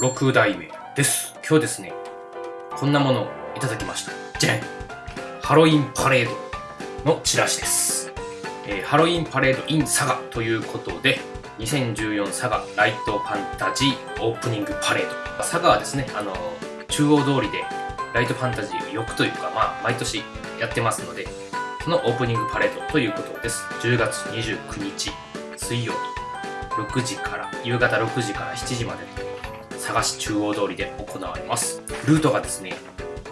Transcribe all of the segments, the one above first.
6代目です。今日ですね、こんなものをいただきました。じゃんハロウィンパレードのチラシです。えーハロウィンパレード in サガということで、2014サガライトファンタジーオープニングパレード。サガはですね、あの、中央通りでライトファンタジーをよくというか、まあ、毎年やってますので、そのオープニングパレードということです。10月29日水曜日。6時から夕方6時から7時まで佐賀市中央通りで行われます。ルートがですね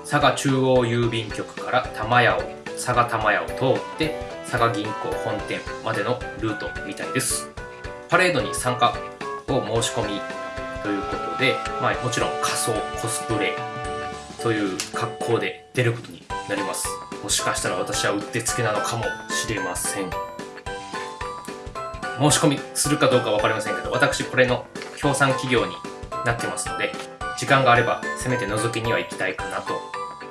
佐賀中央郵便局から玉屋を佐賀玉屋を通って佐賀銀行本店までのルートみたいです。パレードに参加を申し込みということで、まあ、もちろん仮装コスプレという格好で出ることになります。もしかしたら私はうってつけなのかもしれません。申し込みするかどうか分かりませんけど私これの協賛企業になってますので時間があればせめて覗きには行きたいかなと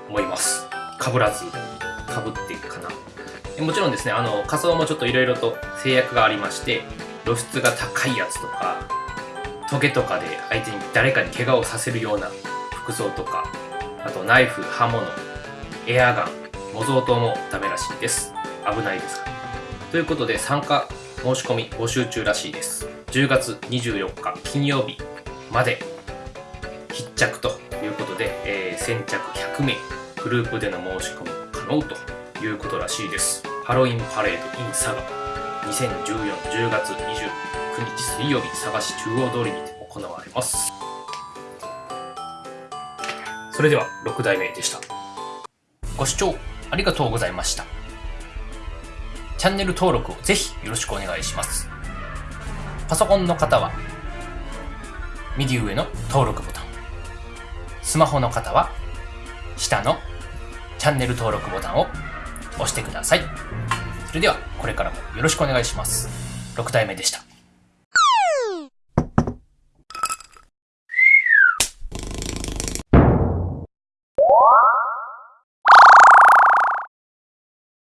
思います。かぶらずかぶっていくかな。もちろんですねあの仮装もちょっといろいろと制約がありまして露出が高いやつとかトゲとかで相手に誰かに怪我をさせるような服装とかあとナイフ刃物エアガン模造刀もダメらしいです。危ないです。からということで参加申し込み募集中らしいです。10月24日金曜日まで必着ということで、えー先着100名グループでの申し込み可能ということらしいです。ハロウィンパレード in 佐賀2014-10月29日水曜日佐賀市中央通りにて行われます。それでは6代目でした。ご視聴ありがとうございました。チャンネル登録をぜひよろしくお願いします。パソコンの方は、右上の登録ボタン。スマホの方は、下のチャンネル登録ボタンを押してください。それでは、これからもよろしくお願いします。6体目でした。